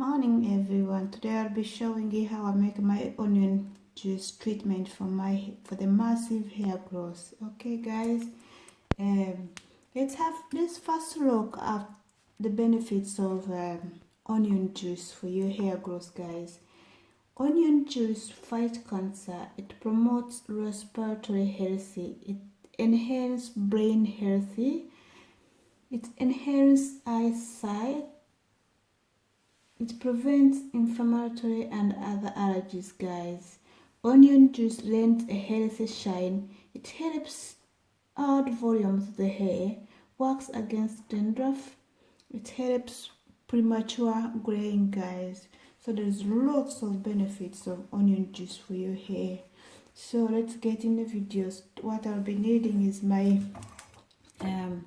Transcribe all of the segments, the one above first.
morning everyone. Today i'll be showing you how i make my onion juice treatment for my for the massive hair growth. Okay guys? Um, let's have this first look at the benefits of um, onion juice for your hair growth guys. Onion juice fight cancer. It promotes respiratory healthy. It enhances brain healthy. It enhances eyesight it prevents inflammatory and other allergies guys. Onion juice lends a healthy shine. It helps add volume to the hair works against dandruff. It helps premature graying guys. So there's lots of benefits of onion juice for your hair. So let's get in the videos. What i'll be needing is my um,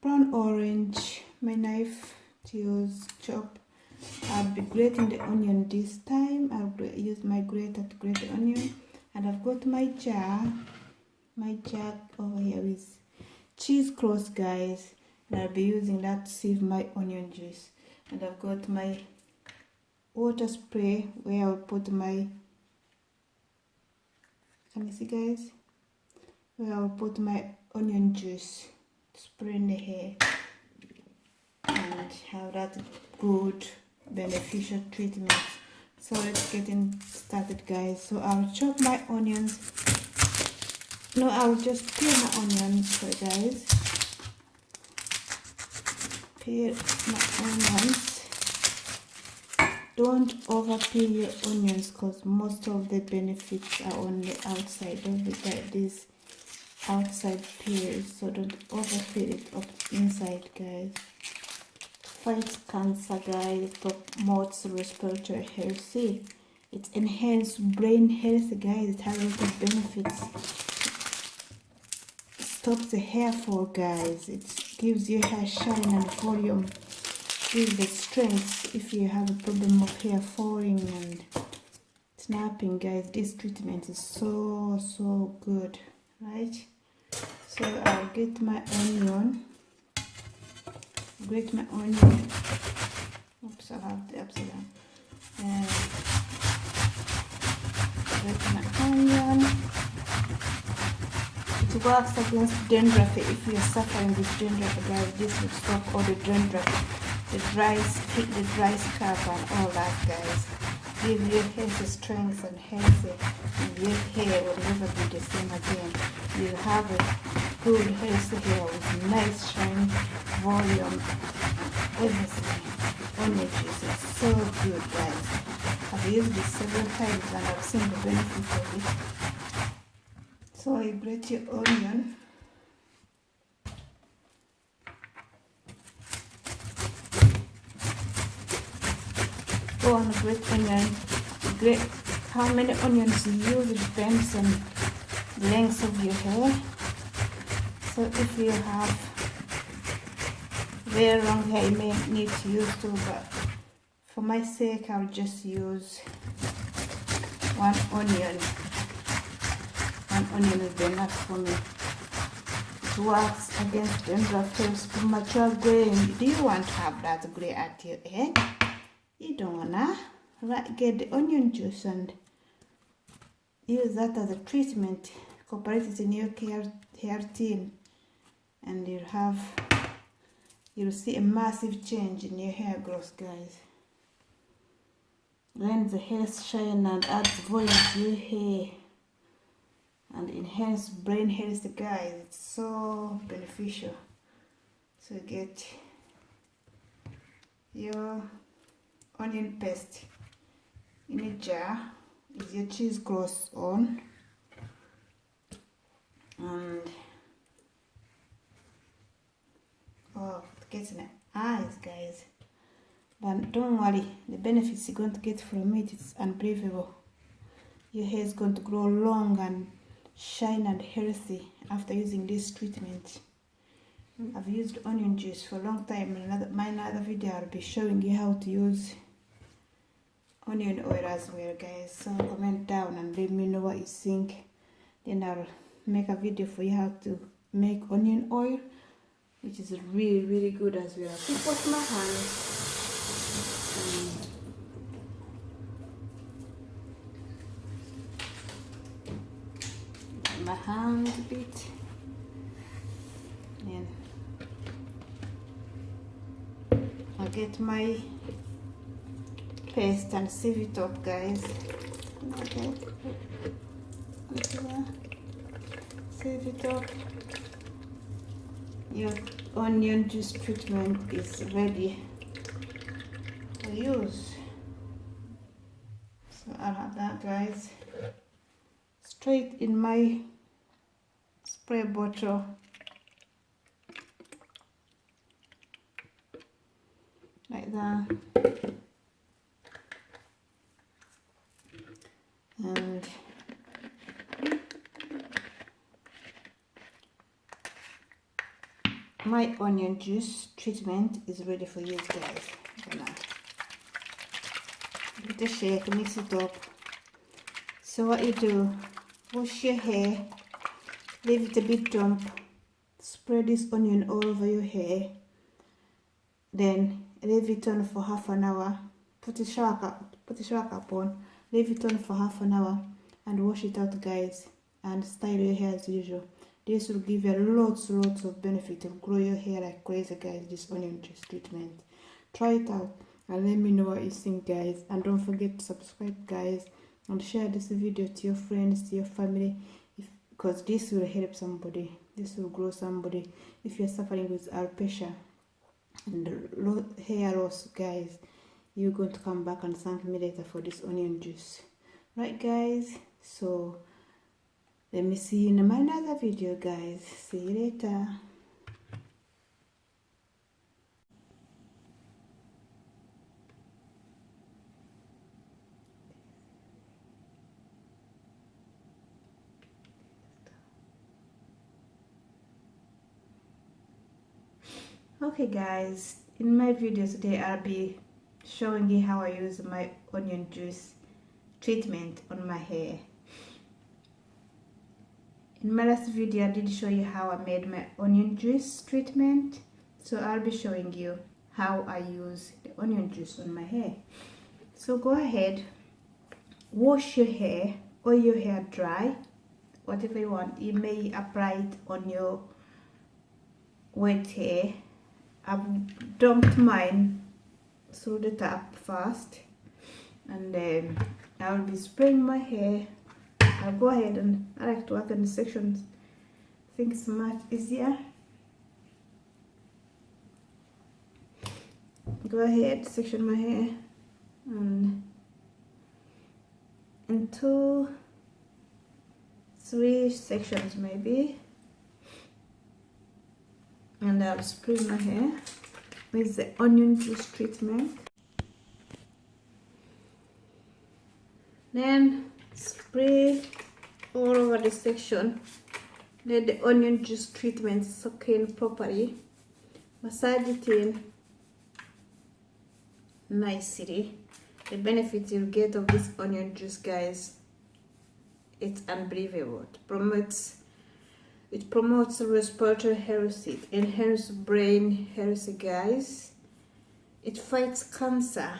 brown orange my knife to use chop I'll be grating the onion this time. I'll use my grater to grate the onion. And I've got my jar. My jar over here with cheese cloth guys. And I'll be using that to sieve my onion juice. And I've got my water spray where I'll put my can you see guys? Where I'll put my onion juice spray in the hair. And have that good beneficial treatment. So let's get in started guys. So I'll chop my onions. No I'll just peel my onions so guys. Peel my onions. Don't over peel your onions because most of the benefits are on the outside of the this outside peel so don't over peel it up inside guys fights cancer guys promotes respiratory health it enhances brain health guys it has a lot of benefits. It stops the hair fall guys. It gives your hair shine and volume. Gives the strength if you have a problem of hair falling and snapping guys. This treatment is so so good right? So i'll get my onion grate my eh, onion. Oops, I have the upside down. And grate my onion. It works against dandruff. If you're suffering with dandruff, guys, this stop all the dandruff, the dry, the dry scalp and all that, guys. Give your hair the strength and healthy, and your hair will never be the same again. You have a good hair with nice shine volume, everything. Energies is so good, guys. I've used this several times and I've seen the benefits of it. So you grate your onion. Go on grate onion. How many onions you use depends on the length of your hair. So if you have very long hair you may need to use two but for my sake I'll just use one onion. One onion is enough for me. It works against dandruff premature graying do you want to have that gray at your head you don't wanna. Right, get the onion juice and use that as a treatment. Incorporate it in your hair, hair tin and you'll have you'll see a massive change in your hair growth guys. Lends the hair shine and adds volume to your hair and enhance brain health guys. It's so beneficial. So get your onion paste in a jar with your cheese cloth on. And in the ah, eyes guys. But don't worry the benefits you're going to get from it it's unbelievable. Your hair is going to grow long and shine and healthy after using this treatment. Mm. I've used onion juice for a long time. In another, my another video I'll be showing you how to use onion oil as well guys. So comment down and let me know what you think. Then I'll make a video for you how to make onion oil which is really really good as well. I could wash my hands my hand a bit and i get my paste and sieve it up guys. Okay. Sieve it up your onion juice treatment is ready. To use. So I'll have that guys. Straight in my spray bottle. Like that and my onion juice treatment is ready for you guys gonna give it a shake mix it up. So what you do wash your hair leave it a bit damp spread this onion all over your hair. Then leave it on for half an hour. Put a shower cap put a shower cap on. Leave it on for half an hour and wash it out guys and style your hair as usual this will give you lots lots of benefit of grow your hair like crazy guys this onion juice treatment. Try it out and let me know what you think guys. And don't forget to subscribe guys and share this video to your friends to your family because this will help somebody. This will grow somebody. If you're suffering with alopecia and hair loss guys you're going to come back and thank me later for this onion juice. Right guys? So let me see you in my another video guys. See you later. Okay guys. In my video today I'll be showing you how I use my onion juice treatment on my hair in my last video I did show you how I made my onion juice treatment. So I'll be showing you how I use the onion juice on my hair. So go ahead wash your hair or your hair dry. Whatever you want. You may apply it on your wet hair. I've dumped mine through the tap first. And then I'll be spraying my hair I'll go ahead and I like to work in the sections. I think it's much easier. Go ahead section my hair. And in two three sections maybe. And I'll spray my hair with the onion juice treatment. Then spray all over the section let the onion juice treatment soak in properly massage it in nicely the benefit you'll get of this onion juice guys it's unbelievable it promotes it promotes respiratory health, it enhances brain health, guys. It fights cancer.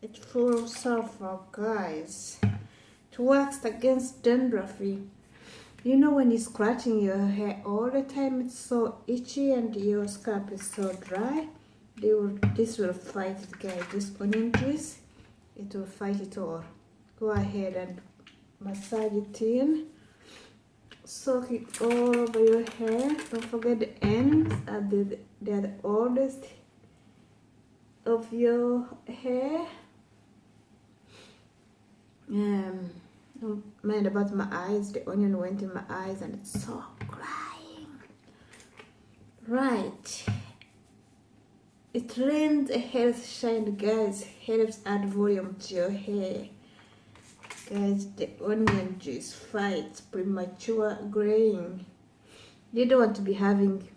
It full of sulfur, guys. Works against dandruff. You know when you're scratching your hair all the time, it's so itchy and your scalp is so dry. Will, this will fight it, guys. This onion juice, it will fight it all. Go ahead and massage it in soak it all over your hair don't forget the ends are the, they're the oldest of your hair um mind about my eyes the onion went in my eyes and it's so crying. Right. It lends a health shine guys. Helps add volume to your hair. Guys, the onion juice fights premature graying. You don't want to be having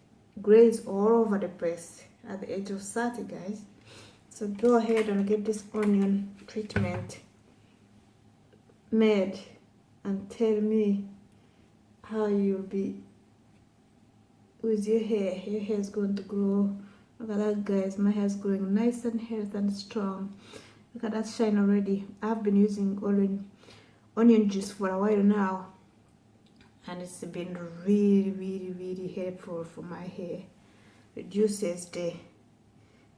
grays all over the place at the age of 30, guys. So go ahead and get this onion treatment made and tell me how you'll be with your hair. Your hair is going to grow. Look at that, guys. My hair is growing nice and healthy and strong. Look at that shine already. I've been using onion onion juice for a while now and it's been really really really helpful for my hair reduces the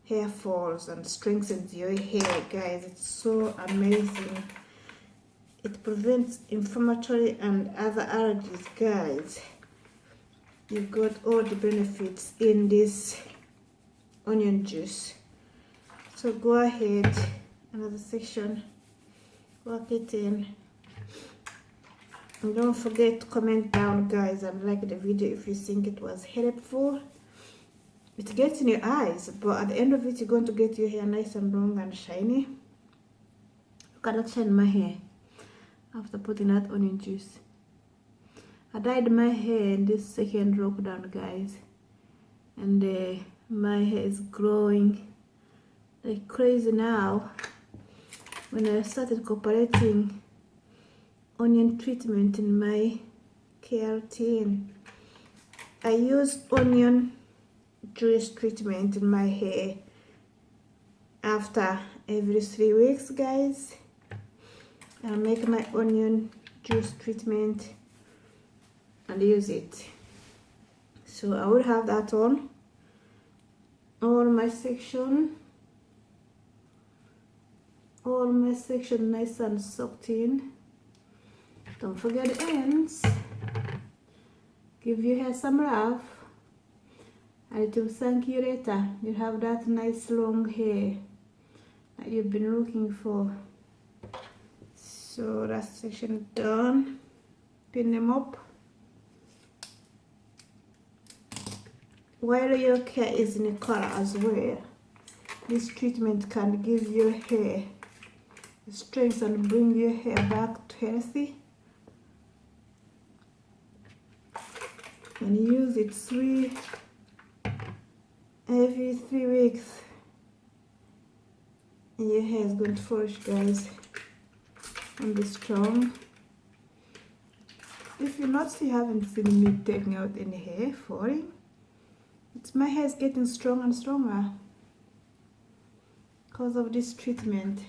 hair falls and strengthens your hair guys it's so amazing it prevents inflammatory and other allergies. Guys you've got all the benefits in this onion juice. So go ahead another section work it in. And don't forget to comment down guys. And like the video if you think it was helpful. It gets in your eyes but at the end of it you're going to get your hair nice and long and shiny. Look at that shine in my hair after putting that onion juice. I dyed my hair in this second lockdown guys and uh, my hair is growing like crazy now. When I started incorporating onion treatment in my keratin I used onion juice treatment in my hair after every three weeks guys I'll make my onion juice treatment and use it. So I will have that on all my section all my section nice and soaked in. Don't forget the ends. Give your hair some love. And it will thank you later you have that nice long hair that you've been looking for so that section done. Pin them up. While your hair is in color as well this treatment can give your hair strength and bring your hair back to healthy. And use it three every three weeks and your hair is going to flourish guys and be strong if you not you haven't seen me taking out any hair falling it's my hair is getting stronger and stronger because of this treatment.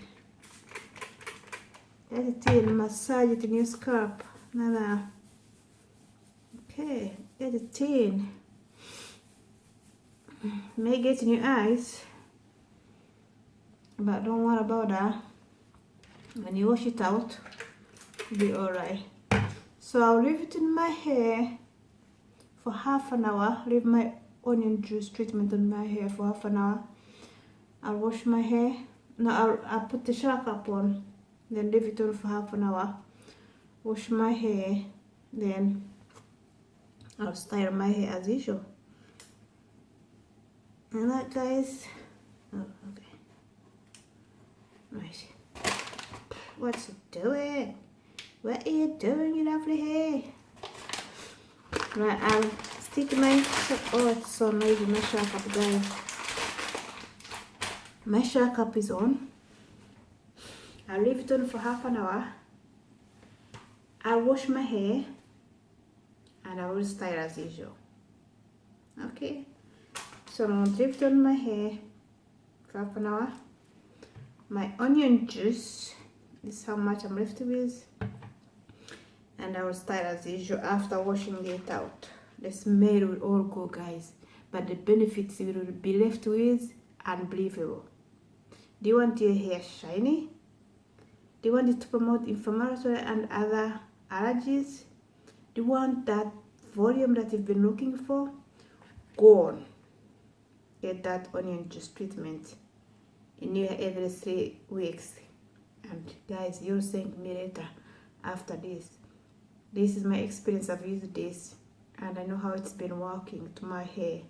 Let it in, massage it in your scalp. Nada. Okay, get it in. May get in your eyes, but don't worry about that. When you wash it out, be alright. So I'll leave it in my hair for half an hour. Leave my onion juice treatment on my hair for half an hour. I'll wash my hair. No, I'll, I'll put the shower cap on, then leave it on for half an hour. Wash my hair, then I'll style my hair as usual. And that, guys. Oh, okay. Right. What's it doing? What are you doing, you lovely hair? Right, I'll stick oh, my, oh it's so noisy, my shower cap guys. My shower cap is on. I'll leave it on for half an hour. I'll wash my hair and I will style as usual. Okay, so I'm gonna leave it on my hair for half an hour. My onion juice, this is how much I'm left with. And I will style as usual after washing it out. The smell will all go guys. But the benefits you will be left with unbelievable. Do you want your hair shiny? Do you want it to promote inflammatory and other allergies? Do you want that volume that you've been looking for? Go on. Get that onion juice treatment in your every three weeks and guys you'll thank me later after this this is my experience i've used this and I know how it's been working to my hair.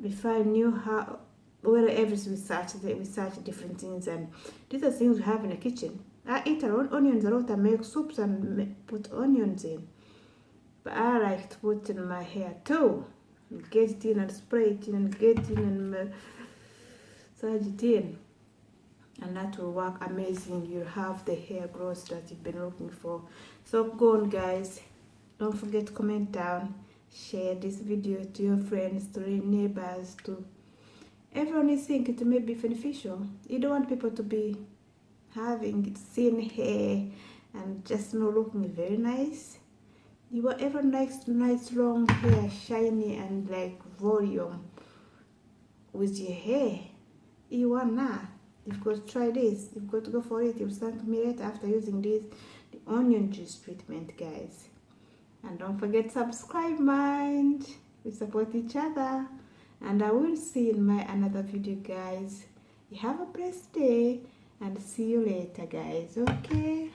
Before I knew how, wherever we search, we search different things, and these are things we have in the kitchen. I eat around onions a lot. I make soups and put onions in, but I like to put in my hair too. Get it in and spray it in and get in and massage it in. And that will work amazing. You'll have the hair growth that you've been looking for. So go on guys. Don't forget to comment down. Share this video to your friends to your neighbors to everyone is think it may be beneficial. You don't want people to be having thin hair and just not looking very nice. You want ever nice nice long hair shiny and like volume with your hair. You want now you've got to try this. You've got to go for it. You'll thank me later after using this. The onion juice treatment guys. And don't forget subscribe mind. We support each other. And i will see you in my another video guys. You have a blessed day and see you later guys. Okay